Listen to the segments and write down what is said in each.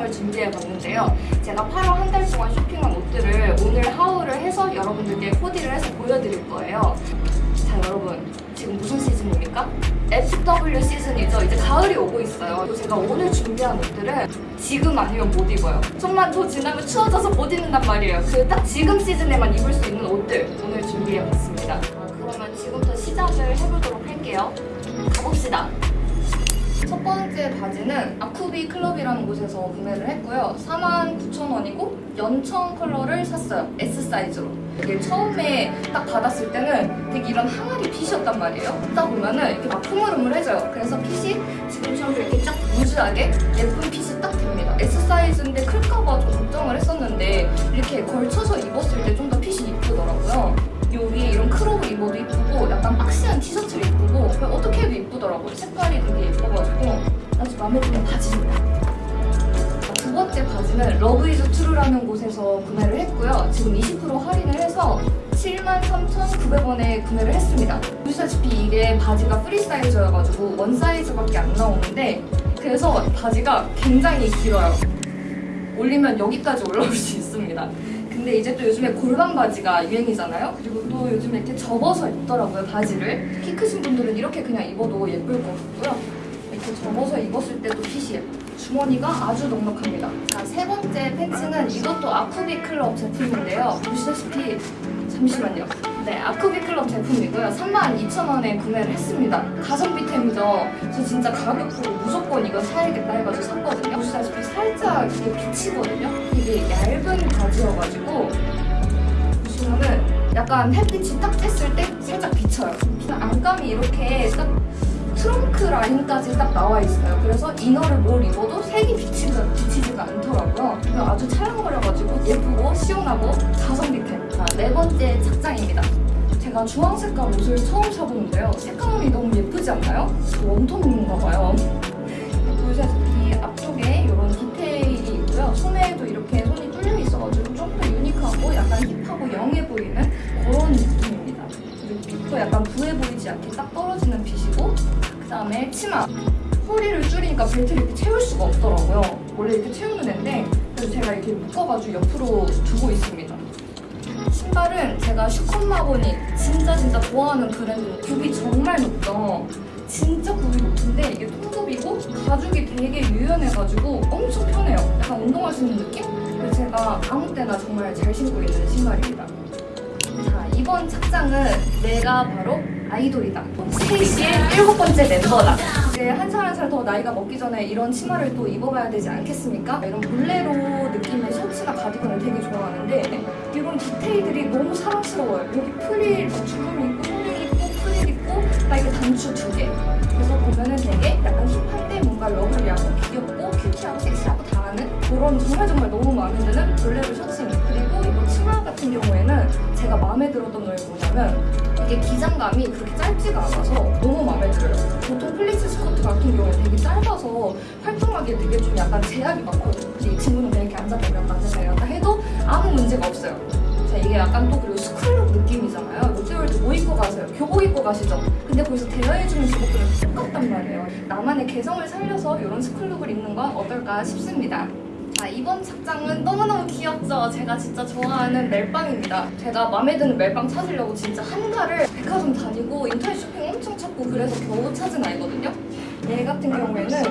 영상을 준비해봤는데요. 제가 8월 한 달 동안 쇼핑한 옷들을 오늘 하울을 해서 여러분들께 코디를 해서 보여드릴 거예요. 자 여러분 지금 무슨 시즌입니까? FW 시즌이죠. 이제 가을이 오고 있어요. 그리고 제가 오늘 준비한 옷들은 지금 아니면 못 입어요. 좀만 더 지나면 추워져서 못 입는단 말이에요. 그 딱 지금 시즌에만 입을 수 있는 옷들 오늘 준비해봤습니다. 자, 그러면 지금부터 시작을 해보도록 할게요. 가봅시다. 첫 번째 바지는 아쿠비 클럽이라는 곳에서 구매를 했고요. 49,000원이고 연청 컬러를 샀어요. S 사이즈로. 이게 처음에 딱 받았을 때는 되게 이런 항아리 핏이었단 말이에요. 듣다 보면은 이렇게 막 흐물흐물해져요. 그래서 핏이 지금처럼 이렇게 쫙 루즈하게 예쁜 핏이 딱 됩니다. S 사이즈인데 클까봐 좀 걱정을 했었는데 이렇게 걸쳐서 입었을 때 좀 더 핏이 해도 이쁘더라고요. 색깔이 되게 예뻐가지고 아주 마음에 드는 바지입니다. 자, 두 번째 바지는 Love Is True라는 곳에서 구매를 했고요. 지금 20% 할인을 해서 73,900원에 구매를 했습니다. 보시다시피 이게 바지가 free size여가지고 one size밖에 안 나오는데 그래서 바지가 굉장히 길어요. 올리면 여기까지 올라올 수 있습니다. 근데 이제 또 요즘에 골반 바지가 유행이잖아요. 그리고 또 요즘에 이렇게 접어서 입더라고요, 바지를. 키 크신 분들은 이렇게 그냥 입어도 예쁠 것 같고요. 이렇게 접어서 입었을 때도 핏이 예뻐요. 주머니가 아주 넉넉합니다. 자, 세 번째 팬츠는 이것도 아쿠비 클럽 제품인데요. 보시다시피 잠시만요. 네, 아쿠비 클럽 제품이고요. 32,000원에 구매를 했습니다. 가성비템이죠. 저 진짜 가격 보고 무조건 이거 사야겠다 해가지고 샀거든요. 보시다시피 살짝 이게 비치거든요. 이게 얇은 바지여가지고 보시면은 약간 햇빛이 딱 쬐을 때 살짝 비쳐요. 안감이 이렇게 딱 트렁크 라인까지 딱 나와 있어요. 그래서 이너를 뭘 입어도 색이 비치가, 비치지가 않더라고요. 아주 찰랑거려가지고 예쁘고 시원하고 가성비템. 자, 네 번째 착장입니다. 제가 주황 색깔 옷을 처음 사보는데요. 색감이 너무 예쁘지 않나요? 웜톤인가 봐요. 보시다시피 앞쪽에 이런 디테일이 있고요. 손에도 이렇게 손이 뚫려 있어가지고 좀 더 유니크하고 약간 힙하고 영해 보이는 그런 느낌입니다. 그리고 핏도 약간 부해 보이지 않게 딱 떨어지는 핏이고 그 다음에 치마. 허리를 줄이니까 벨트를 이렇게 채울 수가 없더라고요. 원래 이렇게 채우는 앤데 그래서 제가 이렇게 묶어가지고 옆으로 두고 있습니다. 신발은 제가 슈컨마보니 진짜 진짜 좋아하는 브랜드 굽이 정말 높죠. 진짜 굽이 높은데 이게 통굽이고 가죽이 되게 유연해가지고 엄청 편해요. 약간 운동할 수 있는 느낌? 그래서 제가 아무 때나 정말 잘 신고 있는 신발입니다. 자 이번 착장은 내가 바로 아이돌이다. 스테이시의 일곱 번째 멤버다. 이제 한 살 한 살 더 나이가 먹기 전에 이런 치마를 또 입어봐야 되지 않겠습니까? 이런 볼레로 느낌의 셔츠나 가디건을 되게 좋아하는데 이런 디테일들이 너무 사랑스러워요. 여기 프릴, 뭐 주름이 있고 손이 있고 프릴 있고 딱 이게 단추 두 개. 그래서 보면은 되게 약간 hip한데 뭔가 lovely하고 귀엽고 cutie하고 섹시하고 다 하는 그런 정말 정말 너무 마음에 드는 볼레로 셔츠입니다. 그리고 이거 치마 같은 경우에는 제가 마음에 들었던 점이 뭐냐면 이게 기장감이 그렇게 짧지가 않아서 너무 마음에 들어요. 보통 pleats skirt 같은 경우는 되게 짧아서 활동하기에 되게 좀 약간 제약이 많거든요. 이 친구는 그냥 이렇게 앉아서 이렇게 앉아서 이렇게 해도 아무 문제가 없어요. 자, 이게 약간 또 그리고 school look 느낌이잖아요. 롯데월드 뭐 입고 가세요? 교복 입고 가시죠? 근데 거기서 대여해주는 교복들은 똑같단 말이에요. 나만의 개성을 살려서 이런 school look을 입는 건 어떨까 싶습니다. 자, 이번 착장은 너무너무 귀엽죠? 제가 진짜 좋아하는 멜빵입니다. 제가 마음에 드는 멜빵 찾으려고 진짜 한 달을 백화점 다니고 인터넷 쇼핑 엄청 찾고 그래서 겨우 찾은 아이거든요. 얘 같은 경우에는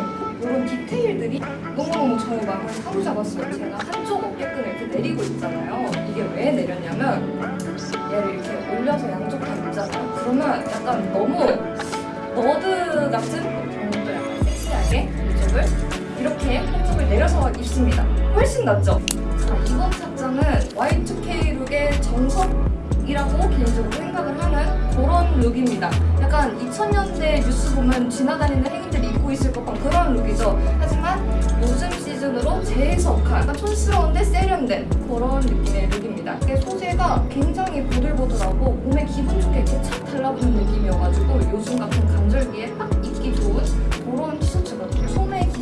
이런 디테일들이 너무너무 저의 마음을 사로잡았어요. 제가 한쪽 어깨끈을 이렇게 내리고 있잖아요. 이게 왜 내렸냐면 얘를 이렇게 올려서 양쪽 다 입잖아요. 그러면 약간 너무 nerd 같은 또 약간 섹시하게 이쪽을 이렇게 한쪽을 내려서 입습니다. 훨씬 낫죠? 자, 이번 착장은 Y2K 룩의 정석이라고 개인적으로 생각을 하는 그런 look입니다. 약간 2000년대 뉴스 보면 지나다니는 행인들이 입고 있을 법한 그런 look이죠. 하지만 요즘 시즌으로 재해석한 약간 촌스러운데 세련된 그런 느낌의 look입니다. 이게 소재가 굉장히 보들보들하고 몸에 기분 좋게 이렇게 착 달라붙는 느낌이어가지고 요즘 같은 간절기에 딱 입기 좋은 그런 티셔츠거든요.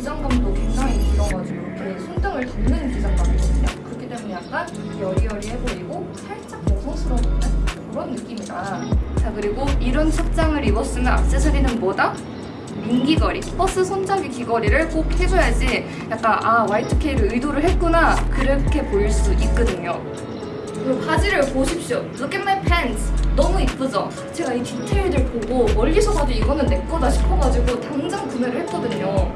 기장감도 굉장히 길어가지고 이렇게 손등을 덮는 기장감이거든요. 그렇기 때문에 약간 여리여리해 보이고 살짝 여성스러운 그런 느낌이다. 자 그리고 이런 착장을 입었으면 액세서리는 뭐다? 민기거리, 버스 손잡이 귀걸이를 꼭 해줘야지 약간 아 Y2K를 의도를 했구나 그렇게 보일 수 있거든요. 그리고 바지를 보십시오. Look at my pants. 너무 이쁘죠? 제가 이 디테일들 보고 멀리서 봐도 이거는 내 거다 싶어가지고 당장 구매를 했거든요.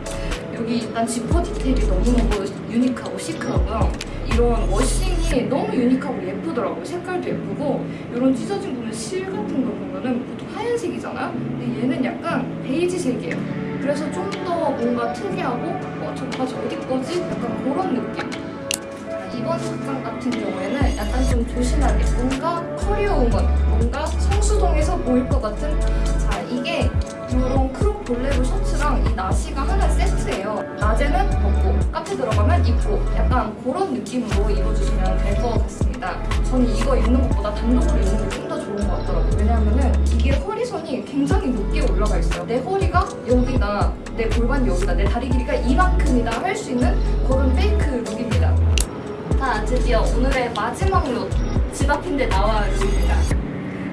여기 일단 지퍼 디테일이 너무너무 unique하고 chic하고요. 이런 washing이 너무 unique하고 예쁘더라고요. 색깔도 예쁘고 이런 찢어진 보면 실 같은 거 보면은 보통 하얀색이잖아요. 근데 얘는 약간 베이지색이에요. 그래서 좀 더 뭔가 특이하고 어, 저 바지 어디 거지? 약간 그런 느낌. 이번 착장 같은 경우에는 약간 좀 조신하게 뭔가 커리어 우먼 뭔가 성수동에서 보일 것 같은 자 이게 이런 crop 볼레로 셔츠랑 이 나시가 하나 세트예요. 낮에는 벗고 카페 들어가면 입고 약간 그런 느낌으로 입어주시면 될 것 같습니다. 저는 이거 입는 것보다 단독으로 입는 게 좀 더 좋은 것 같더라고요. 왜냐하면은 이게 허리선이 굉장히 높게 올라가 있어요. 내 허리가 여기다 내 골반 여기다 내 다리 길이가 이만큼이다 할 수 있는 그런 fake look입니다. 자, 드디어 오늘의 마지막 look. 집 앞인데 나와야 룩입니다.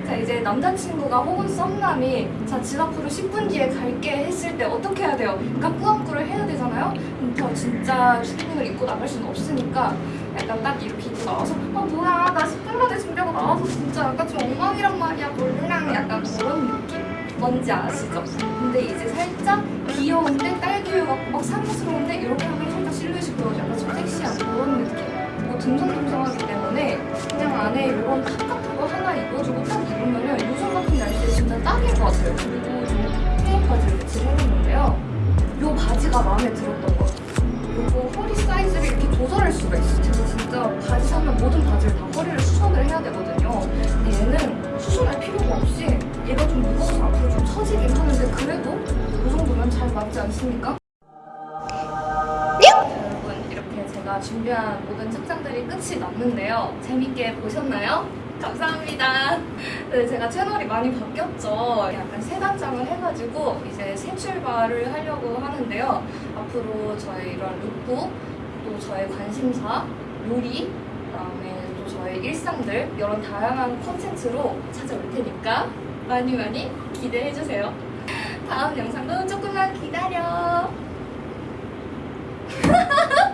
자, 이제 남자친구가 혹은 썸남이 자, 집 앞으로 10분 뒤에 갈게 했을 때 어떻게 해야 돼요? 그러니까 꾸안꾸를 해야 되잖아요? 그럼 저 진짜 추리닝을 입고 나갈 수는 없으니까 약간 딱 이렇게 입고 나와서 아 뭐야 나 10분 만에 준비하고 나와서 진짜 약간 좀 엉망이란 말이야 몰랑 약간 그런 느낌 뭔지 아시죠? 근데 이제 살짝 귀여운데 딸기우유 막 사랑스러운데 이렇게 하면 살짝 실루엣이 보여져 약간 좀 섹시한 그런 느낌 뭐 듬성듬성하기 때문에 그냥 안에 이런 딱일 것 같아요. 그리고 요 헤어 바지를 매치를 해놨는데요. 요 바지가 마음에 들었던 거. 요거 허리 사이즈를 이렇게 조절할 수가 있어요. 제가 진짜 바지 사면 모든 바지를 다 허리를 수선을 해야 되거든요. 근데 얘는 수선할 필요가 없이 얘가 좀 무거워서 앞으로 좀 처지긴 하는데 그래도 이 정도면 잘 맞지 않습니까? 준비한 모든 착장들이 끝이 났는데요. 재밌게 보셨나요? 감사합니다. 네, 제가 채널이 많이 바뀌었죠. 약간 새 단장을 해가지고 이제 새 출발을 하려고 하는데요. 앞으로 저의 이런 룩북, 또 저의 관심사, 요리, 그다음에 또 저의 일상들 이런 다양한 콘텐츠로 찾아올 테니까 많이 많이 기대해 주세요. 다음 영상도 조금만 기다려.